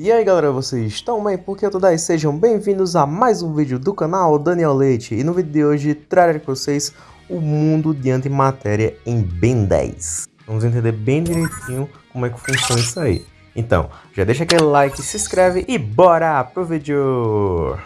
E aí galera, vocês estão bem? Porque eu tô daí, sejam bem-vindos a mais um vídeo do canal Daniel Leite E no vídeo de hoje trarei com vocês o mundo de antimatéria em Ben 10 Vamos entender bem direitinho como é que funciona isso aí Então, já deixa aquele like, se inscreve e bora pro vídeo!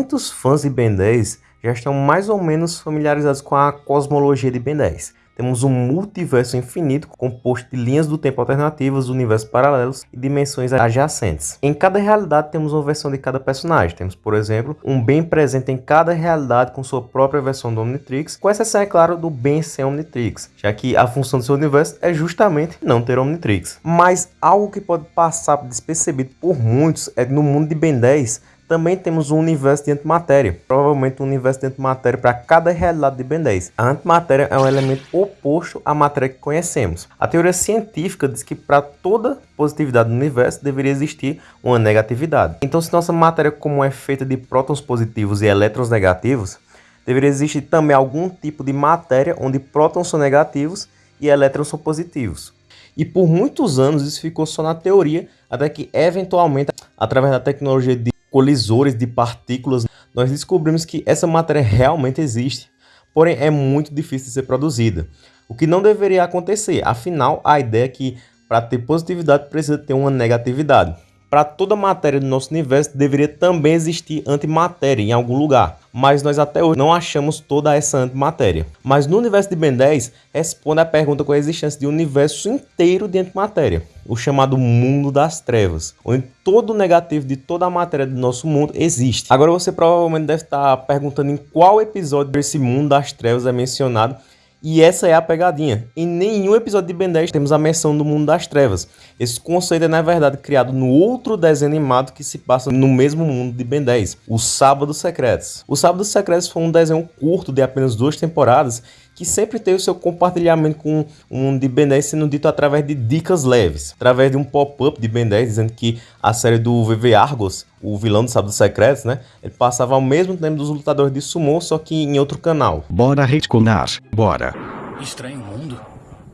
Muitos fãs de Ben 10 já estão mais ou menos familiarizados com a cosmologia de Ben 10. Temos um multiverso infinito composto de linhas do tempo alternativas, universos paralelos e dimensões adjacentes. Em cada realidade temos uma versão de cada personagem. Temos, por exemplo, um Ben presente em cada realidade com sua própria versão do Omnitrix, com exceção, é claro, do Ben sem Omnitrix, já que a função do seu universo é justamente não ter Omnitrix. Mas algo que pode passar despercebido por muitos é que no mundo de Ben 10 também temos um universo de antimatéria, provavelmente um universo de antimatéria para cada realidade de Ben 10. A antimatéria é um elemento oposto à matéria que conhecemos. A teoria científica diz que para toda positividade do universo deveria existir uma negatividade. Então se nossa matéria comum é feita de prótons positivos e elétrons negativos, deveria existir também algum tipo de matéria onde prótons são negativos e elétrons são positivos. E por muitos anos isso ficou só na teoria, até que eventualmente, através da tecnologia de colisores de partículas, nós descobrimos que essa matéria realmente existe, porém é muito difícil de ser produzida. O que não deveria acontecer, afinal a ideia é que para ter positividade precisa ter uma negatividade. Para toda matéria do nosso universo deveria também existir antimatéria em algum lugar, mas nós até hoje não achamos toda essa antimatéria. Mas no universo de Ben 10 responde a pergunta com a existência de um universo inteiro de antimatéria, o chamado mundo das trevas, onde todo o negativo de toda a matéria do nosso mundo existe. Agora você provavelmente deve estar perguntando em qual episódio desse mundo das trevas é mencionado e essa é a pegadinha. Em nenhum episódio de Ben 10 temos a menção do mundo das trevas. Esse conceito é, na verdade, criado no outro desenho animado que se passa no mesmo mundo de Ben 10, o Sábado Secretos. O Sábado Secretos foi um desenho curto de apenas duas temporadas que sempre teve o seu compartilhamento com um de Ben 10 sendo dito através de dicas leves, através de um pop-up de Ben 10 dizendo que a série do VV Argos, o vilão do Sábado Secretos, né, ele passava ao mesmo tempo dos lutadores de sumo, só que em outro canal. Bora retconar, bora. Estranho Mundo?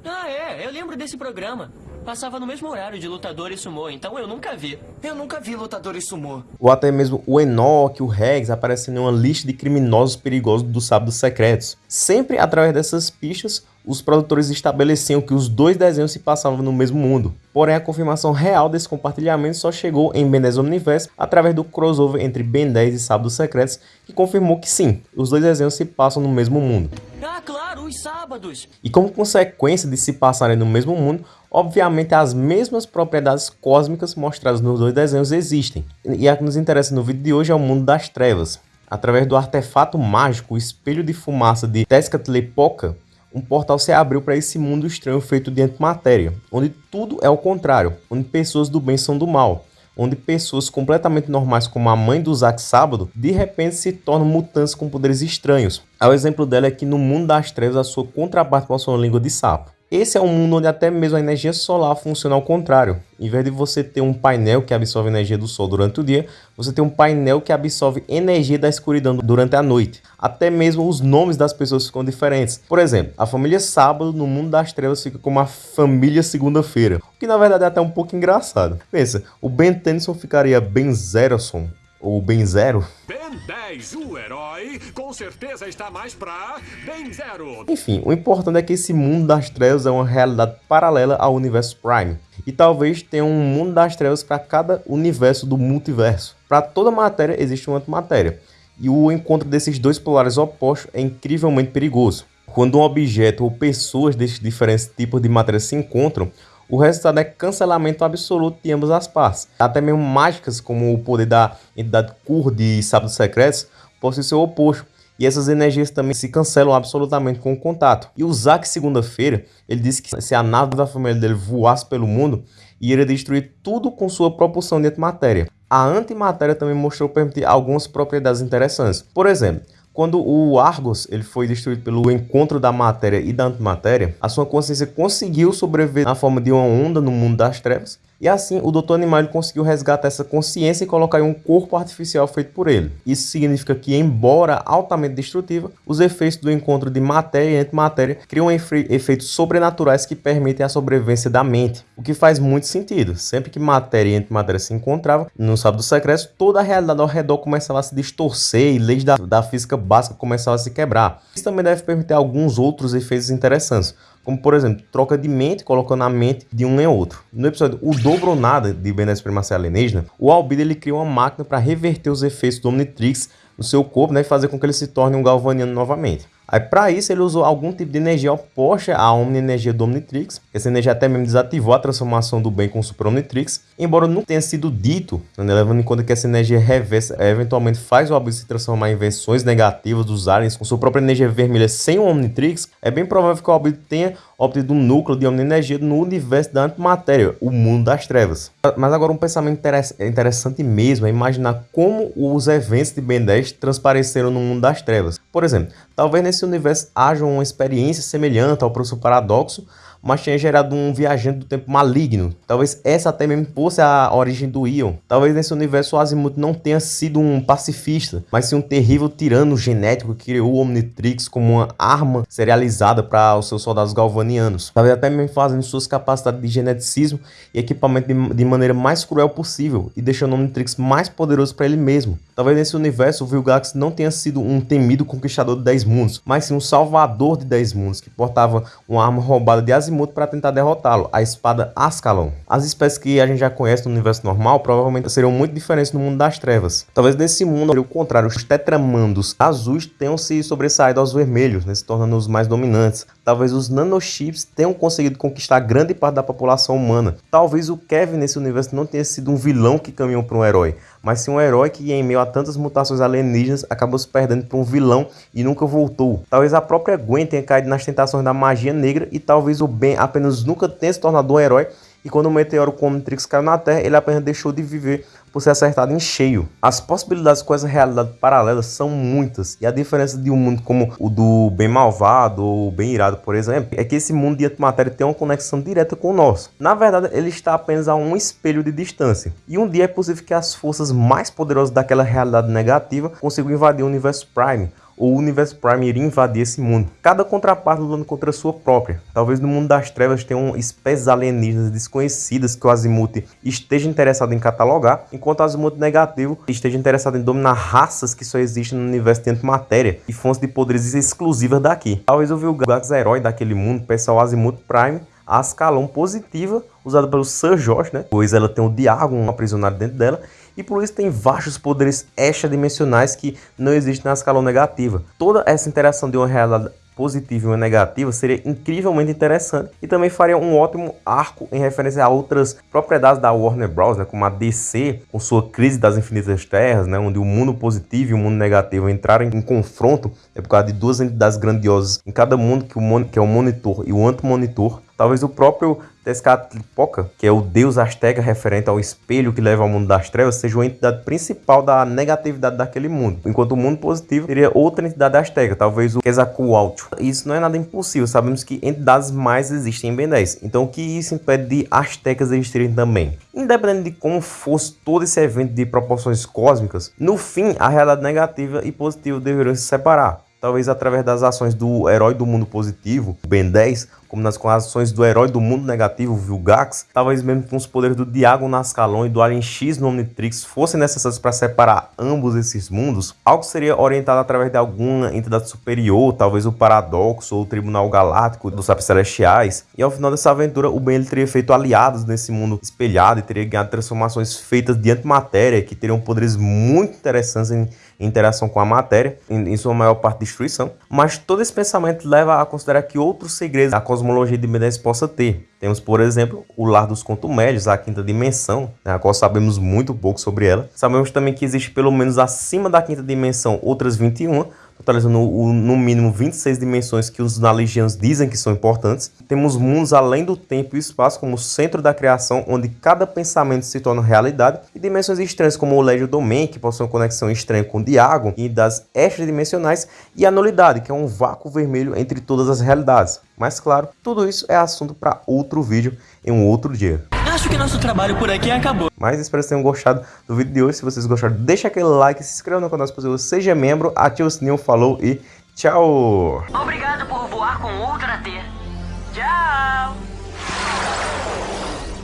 Ah, é, eu lembro desse programa. Passava no mesmo horário de lutador e sumô, então eu nunca vi. Eu nunca vi lutador e sumô. Ou até mesmo o Enoch, o Rex aparecem em uma lista de criminosos perigosos do Sábados Secretos. Sempre através dessas pistas, os produtores estabeleciam que os dois desenhos se passavam no mesmo mundo. Porém, a confirmação real desse compartilhamento só chegou em Ben 10 Omniverse através do crossover entre Ben 10 e Sábados Secretos, que confirmou que sim, os dois desenhos se passam no mesmo mundo. Ah, claro, os sábados! E como consequência de se passarem no mesmo mundo, obviamente as mesmas propriedades cósmicas mostradas nos dois desenhos existem. E a que nos interessa no vídeo de hoje é o mundo das trevas. Através do artefato mágico, o espelho de fumaça de Tezcatlipoca, um portal se abriu para esse mundo estranho feito de antimatéria, onde tudo é o contrário, onde pessoas do bem são do mal, onde pessoas completamente normais como a mãe do Zack Sábado, de repente se tornam mutantes com poderes estranhos. O exemplo dela é que no mundo das trevas a sua contraparte possui uma língua de sapo. Esse é um mundo onde até mesmo a energia solar funciona ao contrário. Em vez de você ter um painel que absorve energia do sol durante o dia, você tem um painel que absorve energia da escuridão durante a noite. Até mesmo os nomes das pessoas ficam diferentes. Por exemplo, a família Sábado no mundo das trevas fica como a família Segunda-feira, o que na verdade é até um pouco engraçado. Pensa, o Ben Tennyson ficaria Ben Zerson, ou Ben Zero. Ben 10, o herói, com certeza está mais pra Ben Zero. Enfim, o importante é que esse mundo das trevas é uma realidade paralela ao universo Prime. E talvez tenha um mundo das trevas para cada universo do multiverso. Para toda matéria existe uma antimatéria. E o encontro desses dois polares opostos é incrivelmente perigoso. Quando um objeto ou pessoas desses diferentes tipos de matéria se encontram, o resultado é cancelamento absoluto de ambas as partes. Até mesmo mágicas, como o poder da entidade Kur de Sábados Secretos, possuem seu oposto. E essas energias também se cancelam absolutamente com o contato. E o Zack, segunda-feira, ele disse que se a nave da família dele voasse pelo mundo, iria destruir tudo com sua propulsão de antimatéria. A antimatéria também mostrou permitir algumas propriedades interessantes. Por exemplo, Quando o Argos ele foi destruído pelo encontro da matéria e da antimatéria, a sua consciência conseguiu sobreviver na forma de uma onda no mundo das trevas, e assim, o Dr. Animal conseguiu resgatar essa consciência e colocar em um corpo artificial feito por ele. Isso significa que, embora altamente destrutiva, os efeitos do encontro de matéria e antimatéria criam efe efeitos sobrenaturais que permitem a sobrevivência da mente. O que faz muito sentido. Sempre que matéria e antimatéria se encontravam no sábado secreto, toda a realidade ao redor começava a se distorcer e leis da, da física básica começavam a se quebrar. Isso também deve permitir alguns outros efeitos interessantes como por exemplo, troca de mente, colocando a mente de um em outro. No episódio O Dobro ou Nada, de Ben Supremacia Alienígena, o Albedo ele cria uma máquina para reverter os efeitos do Omnitrix no seu corpo né, e fazer com que ele se torne um galvaniano novamente. Aí, para isso, ele usou algum tipo de energia oposta à Omni-energia do Omnitrix. Essa energia até mesmo desativou a transformação do bem com o Super Omnitrix. Embora não tenha sido dito, né, levando em conta que essa energia reversa eventualmente faz o Albedo se transformar em versões negativas dos aliens com sua própria energia vermelha sem o Omnitrix, é bem provável que o Albedo tenha obtido um núcleo de Omni-energia no universo da antimatéria, o mundo das trevas. Mas agora um pensamento interessante mesmo é imaginar como os eventos de Ben 10 transpareceram no mundo das trevas. Por exemplo, talvez nesse universo haja uma experiência semelhante ao professor Paradoxo, mas tinha gerado um viajante do tempo maligno. Talvez essa até mesmo fosse a origem do Ion. Talvez nesse universo o Azimuth não tenha sido um pacifista, mas sim um terrível tirano genético que criou o Omnitrix como uma arma serializada para os seus soldados galvanianos. Talvez até mesmo fazendo suas capacidades de geneticismo e equipamento de, de maneira mais cruel possível e deixando o Omnitrix mais poderoso para ele mesmo. Talvez nesse universo o Vilgax não tenha sido um temido conquistador de 10 mundos, mas sim um salvador de 10 mundos que portava uma arma roubada de Azimuth Azimuth para tentar derrotá-lo, a espada Ascalon. As espécies que a gente já conhece no universo normal provavelmente seriam muito diferentes no mundo das trevas. Talvez nesse mundo, ao contrário, os tetramandos azuis tenham se sobressaído aos vermelhos, né, se tornando os mais dominantes. Talvez os nanochips tenham conseguido conquistar grande parte da população humana. Talvez o Kevin nesse universo não tenha sido um vilão que caminhou para um herói, mas sim um herói que, em meio a tantas mutações alienígenas, acabou se perdendo para um vilão e nunca voltou. Talvez a própria Gwen tenha caído nas tentações da magia negra e talvez o Ben apenas nunca tenha se tornado um herói e quando o meteoro Omnitrix caiu na Terra, ele apenas deixou de viver por ser acertado em cheio. As possibilidades com essa realidade paralela são muitas, e a diferença de um mundo como o do bem malvado ou bem irado, por exemplo, é que esse mundo de antimatéria tem uma conexão direta com o nosso. Na verdade, ele está apenas a um espelho de distância, e um dia é possível que as forças mais poderosas daquela realidade negativa consigam invadir o universo Prime, o universo Prime iria invadir esse mundo. Cada contraparte lutando contra a sua própria. Talvez no mundo das trevas tenham espécies alienígenas desconhecidas que o Azimuth esteja interessado em catalogar, enquanto o Azimuth negativo esteja interessado em dominar raças que só existem no universo de antimatéria e fontes de poderes exclusivas daqui. Talvez o Vilgax herói daquele mundo peça ao Azimuth Prime a escalão positiva usada pelo Sir Josh, né? Pois ela tem o Diagon aprisionado dentro dela e por isso tem vastos poderes extradimensionais que não existem na escala negativa. Toda essa interação de uma realidade positiva e uma negativa seria incrivelmente interessante e também faria um ótimo arco em referência a outras propriedades da Warner Bros, né, como a DC, com sua crise das infinitas terras, né, onde o mundo positivo e o mundo negativo entraram em confronto é por causa de duas entidades grandiosas em cada mundo, que, o, que é o monitor e o anti-monitor, Talvez o próprio Tezcatlipoca, que é o deus asteca referente ao espelho que leva ao mundo das trevas, seja a entidade principal da negatividade daquele mundo. Enquanto o mundo positivo seria outra entidade asteca, talvez o Quetzalcoatl. Isso não é nada impossível, sabemos que entidades mais existem em Ben 10. Então o que isso impede de astecas existirem também? Independente de como fosse todo esse evento de proporções cósmicas, no fim a realidade negativa e positiva deveriam se separar talvez através das ações do herói do mundo positivo, Ben 10, como nas ações do herói do mundo negativo, Vilgax, talvez mesmo com os poderes do Diago Nascalon e do Alien X no Omnitrix fossem necessários para separar ambos esses mundos, algo seria orientado através de alguma entidade superior, talvez o Paradoxo ou o Tribunal Galáctico dos Sapos Celestiais, e ao final dessa aventura o Ben ele teria feito aliados nesse mundo espelhado e teria ganhado transformações feitas de antimatéria que teriam poderes muito interessantes em interação com a matéria, em, em, sua maior parte destruição. Mas todo esse pensamento leva a considerar que outros segredos a cosmologia de Ben possa ter. Temos, por exemplo, o Lar dos Contumélios, a quinta dimensão, né, a qual sabemos muito pouco sobre ela. Sabemos também que existe pelo menos acima da quinta dimensão outras 21, totalizando no mínimo 26 dimensões que os naligianos dizem que são importantes. Temos mundos além do tempo e espaço como o centro da criação, onde cada pensamento se torna realidade, e dimensões estranhas como o Legio Domain, que possui uma conexão estranha com o Diagon, e das extradimensionais, e a nulidade, que é um vácuo vermelho entre todas as realidades. Mas claro, tudo isso é assunto para outro vídeo em um outro dia. Acho que nosso trabalho por aqui acabou. Mas espero que tenham gostado do vídeo de hoje. Se vocês gostaram, deixa aquele like, se inscreva no canal se possível, seja membro, ative o sininho, falou e tchau! Obrigado por voar com Ultra